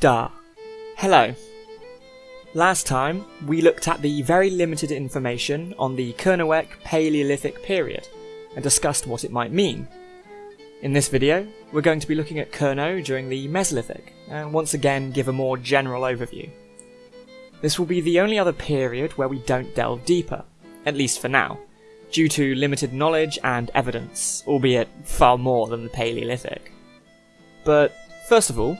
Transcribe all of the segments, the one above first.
Da. Hello. Last time, we looked at the very limited information on the Kernowek Paleolithic period and discussed what it might mean. In this video, we're going to be looking at Kernow during the Mesolithic, and once again give a more general overview. This will be the only other period where we don't delve deeper, at least for now, due to limited knowledge and evidence, albeit far more than the Paleolithic. But first of all,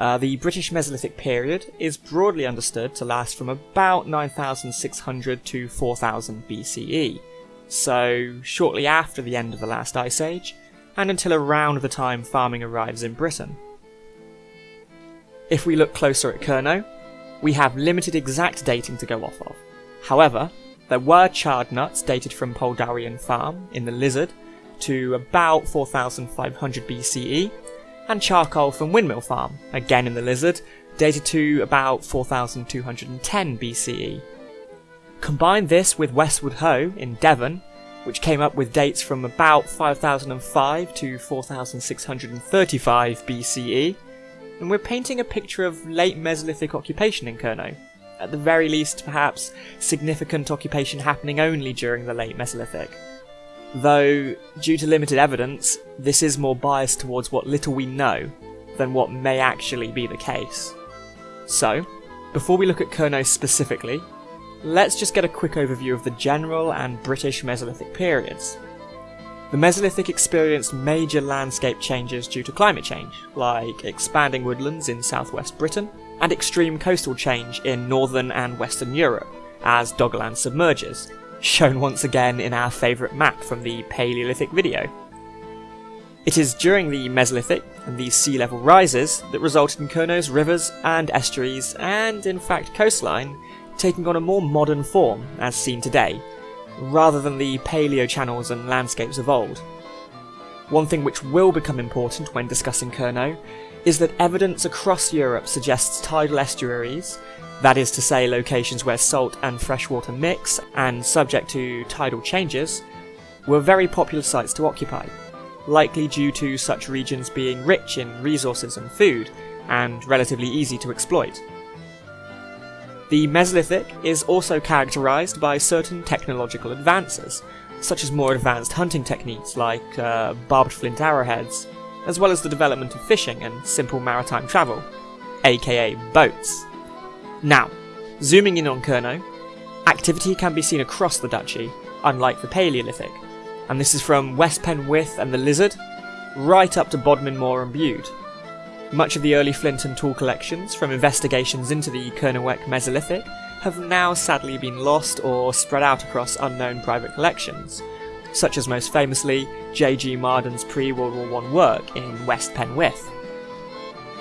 uh, the British Mesolithic period is broadly understood to last from about 9600 to 4000 BCE, so shortly after the end of the last ice age, and until around the time farming arrives in Britain. If we look closer at Kernow, we have limited exact dating to go off of. However, there were charred nuts dated from Poldowrian Farm in the Lizard to about 4500 BCE, and charcoal from Windmill Farm, again in the Lizard, dated to about 4210 BCE. Combine this with Westward Ho in Devon, which came up with dates from about 5005 to 4635 BCE, and we're painting a picture of late Mesolithic occupation in Kernow. At the very least, perhaps significant occupation happening only during the late Mesolithic. Though, due to limited evidence, this is more biased towards what little we know than what may actually be the case. So, before we look at Kernow specifically, let's just get a quick overview of the general and British Mesolithic periods. The Mesolithic experienced major landscape changes due to climate change, like expanding woodlands in southwest Britain, and extreme coastal change in northern and western Europe, as Doggerland submerges, shown once again in our favourite map from the Paleolithic video. It is during the Mesolithic and the sea level rises that resulted in Kernow's rivers and estuaries, and in fact coastline, taking on a more modern form as seen today, rather than the paleo channels and landscapes of old. One thing which will become important when discussing Kernow is that evidence across Europe suggests tidal estuaries that is to say locations where salt and freshwater mix and subject to tidal changes, were very popular sites to occupy, likely due to such regions being rich in resources and food, and relatively easy to exploit. The Mesolithic is also characterised by certain technological advances, such as more advanced hunting techniques like uh, barbed flint arrowheads, as well as the development of fishing and simple maritime travel, aka boats. Now, zooming in on Kernow, activity can be seen across the duchy, unlike the Paleolithic, and this is from West Penwith and the Lizard, right up to Bodmin Moor and Bude. Much of the early flint and tool collections from investigations into the Kernowek Mesolithic have now sadly been lost or spread out across unknown private collections, such as most famously J.G. Marden's pre-World War I work in West Penwith.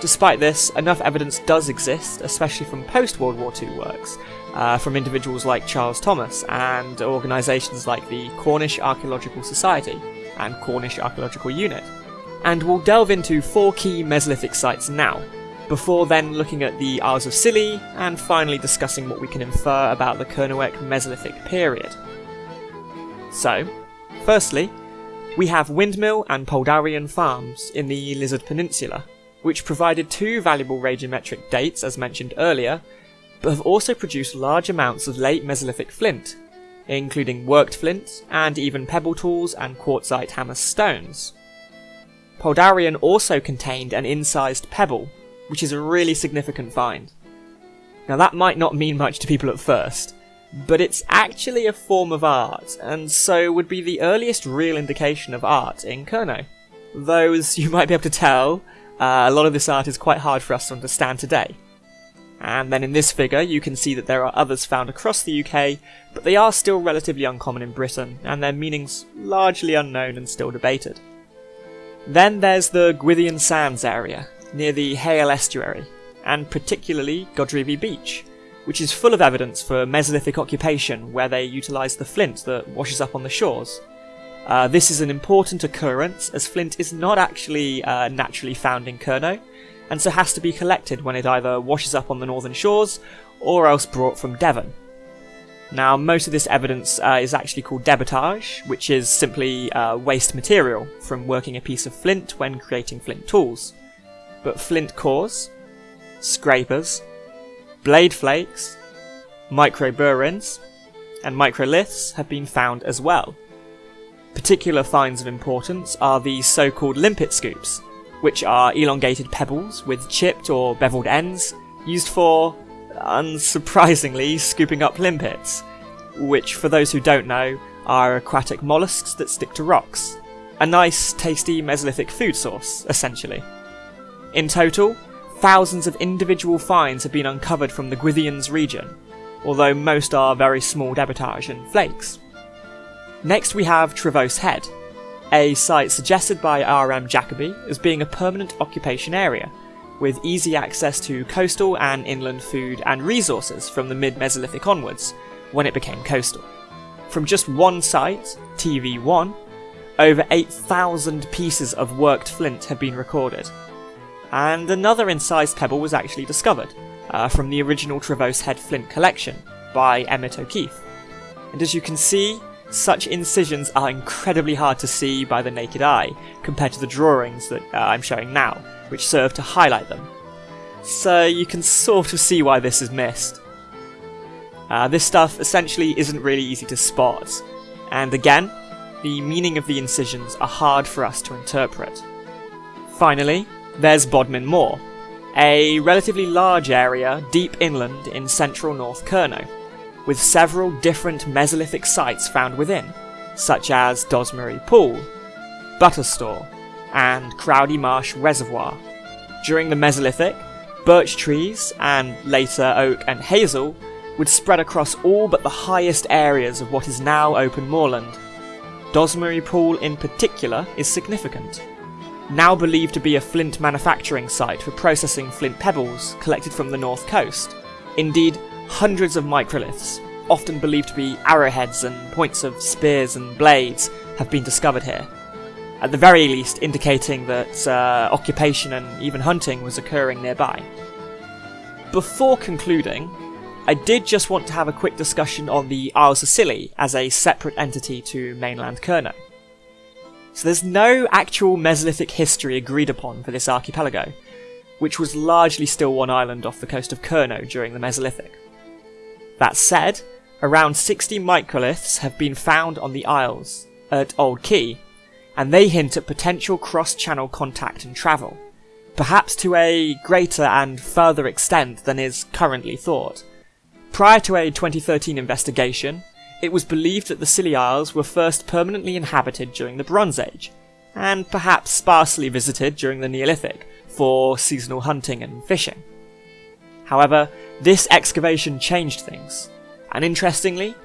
Despite this, enough evidence does exist, especially from post-World War II works, uh, from individuals like Charles Thomas and organisations like the Cornish Archaeological Society and Cornish Archaeological Unit. And we'll delve into four key Mesolithic sites now, before then looking at the Isles of Scilly and finally discussing what we can infer about the Kernowek Mesolithic period. So, firstly, we have Windmill and Poldowrian farms in the Lizard Peninsula, which provided two valuable radiometric dates as mentioned earlier, but have also produced large amounts of late Mesolithic flint, including worked flint and even pebble tools and quartzite hammer stones. Poldowrian also contained an incised pebble, which is a really significant find. Now that might not mean much to people at first, but it's actually a form of art, and so would be the earliest real indication of art in Kernow. Though, as you might be able to tell, uh, a lot of this art is quite hard for us to understand today. And then in this figure you can see that there are others found across the UK, but they are still relatively uncommon in Britain, and their meanings largely unknown and still debated. Then there's the Gwithian Sands area, near the Hayle Estuary, and particularly Godrevy Beach, which is full of evidence for Mesolithic occupation where they utilise the flint that washes up on the shores. Uh, this is an important occurrence as flint is not actually uh, naturally found in Kernow, and so has to be collected when it either washes up on the northern shores or else brought from Devon. Now, most of this evidence uh, is actually called debitage, which is simply uh, waste material from working a piece of flint when creating flint tools. But flint cores, scrapers, blade flakes, microburins, and microliths have been found as well. Particular finds of importance are the so-called limpet scoops, which are elongated pebbles with chipped or beveled ends used for, unsurprisingly, scooping up limpets, which, for those who don't know, are aquatic mollusks that stick to rocks. A nice, tasty Mesolithic food source, essentially. In total, thousands of individual finds have been uncovered from the Gwithian's region, although most are very small debitage and flakes. Next we have Trevose Head, a site suggested by R.M. Jacobi as being a permanent occupation area, with easy access to coastal and inland food and resources from the mid-Mesolithic onwards, when it became coastal. From just one site, TV1, over 8,000 pieces of worked flint have been recorded. And another incised pebble was actually discovered, uh, from the original Trevose Head flint collection, by Emmett O'Keefe. And as you can see, such incisions are incredibly hard to see by the naked eye, compared to the drawings that uh, I'm showing now, which serve to highlight them. So you can sort of see why this is missed. Uh, this stuff essentially isn't really easy to spot, and again, the meaning of the incisions are hard for us to interpret. Finally, there's Bodmin Moor, a relatively large area deep inland in central North Kernow with several different Mesolithic sites found within, such as Dozmary Pool, Butterstor, and Crowdy Marsh Reservoir. During the Mesolithic, birch trees, and later oak and hazel, would spread across all but the highest areas of what is now open moorland. Dozmary Pool in particular is significant. Now believed to be a flint manufacturing site for processing flint pebbles collected from the north coast. Indeed, hundreds of microliths, often believed to be arrowheads and points of spears and blades, have been discovered here. At the very least, indicating that uh, occupation and even hunting was occurring nearby. Before concluding, I did just want to have a quick discussion on the Isles of Scilly as a separate entity to mainland Kernow. So there's no actual Mesolithic history agreed upon for this archipelago, which was largely still one island off the coast of Kernow during the Mesolithic. That said, around 60 microliths have been found on the Isles at Old Quay, and they hint at potential cross-channel contact and travel, perhaps to a greater and further extent than is currently thought. Prior to a 2013 investigation, it was believed that the Scilly Isles were first permanently inhabited during the Bronze Age, and perhaps sparsely visited during the Neolithic for seasonal hunting and fishing. However, this excavation changed things, and interestingly,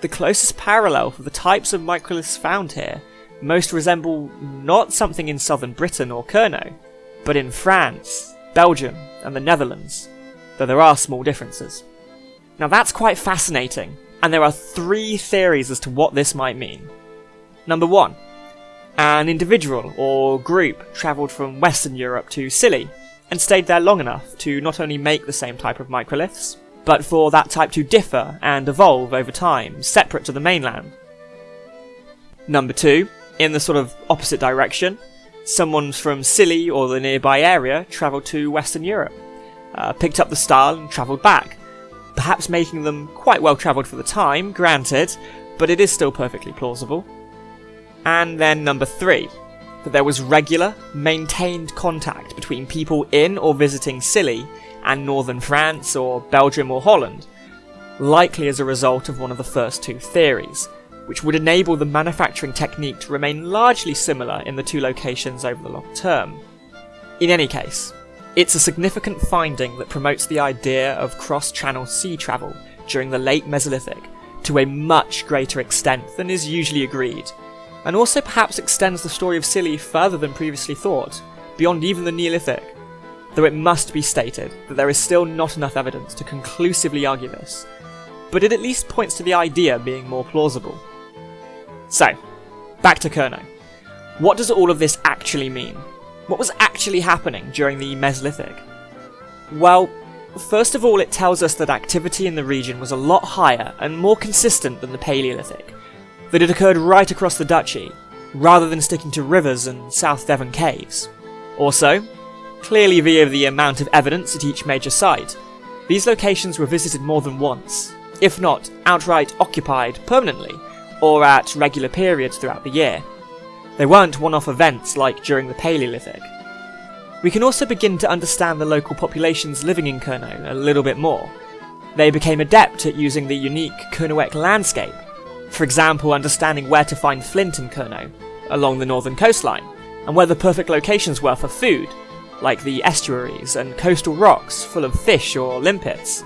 the closest parallel for the types of microliths found here most resemble not something in southern Britain or Kernow, but in France, Belgium, and the Netherlands, though there are small differences. Now that's quite fascinating, and there are three theories as to what this might mean. Number one, an individual or group travelled from Western Europe to Scilly and stayed there long enough to not only make the same type of microliths, but for that type to differ and evolve over time, separate to the mainland. Number two, in the sort of opposite direction, someone from Scilly or the nearby area travelled to Western Europe, uh, picked up the style and travelled back, perhaps making them quite well travelled for the time, granted, but it is still perfectly plausible. And then number three, that there was regular, maintained contact between people in or visiting Scilly and northern France or Belgium or Holland, likely as a result of one of the first two theories, which would enable the manufacturing technique to remain largely similar in the two locations over the long term. In any case, it's a significant finding that promotes the idea of cross-channel sea travel during the late Mesolithic to a much greater extent than is usually agreed, and also perhaps extends the story of Scilly further than previously thought, beyond even the Neolithic, though it must be stated that there is still not enough evidence to conclusively argue this, but it at least points to the idea being more plausible. So, back to Kernow. What does all of this actually mean? What was actually happening during the Mesolithic? Well, first of all it tells us that activity in the region was a lot higher and more consistent than the Paleolithic, that it occurred right across the duchy, rather than sticking to rivers and South Devon caves. Also, clearly via the amount of evidence at each major site. These locations were visited more than once, if not outright occupied permanently, or at regular periods throughout the year. They weren't one-off events like during the Paleolithic. We can also begin to understand the local populations living in Kernow a little bit more. They became adept at using the unique Kernowek landscape, for example understanding where to find flint in Kernow, along the northern coastline, and where the perfect locations were for food, like the estuaries and coastal rocks full of fish or limpets.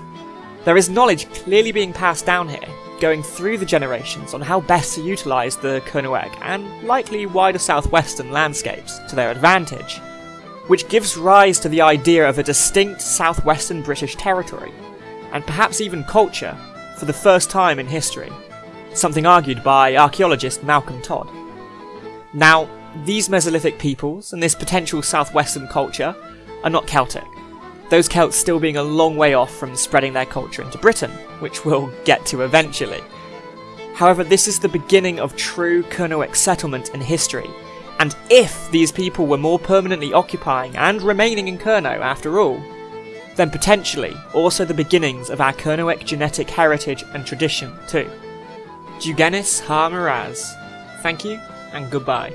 There is knowledge clearly being passed down here, going through the generations on how best to utilise the Kernowek and likely wider southwestern landscapes to their advantage, which gives rise to the idea of a distinct southwestern British territory, and perhaps even culture, for the first time in history, something argued by archaeologist Malcolm Todd. Now, these Mesolithic peoples and this potential southwestern culture are not Celtic, those Celts still being a long way off from spreading their culture into Britain, which we'll get to eventually. However, this is the beginning of true Kernowek settlement in history, and if these people were more permanently occupying and remaining in Kernow after all, then potentially also the beginnings of our Kernowek genetic heritage and tradition too. Dugenis Ha. Thank you and goodbye.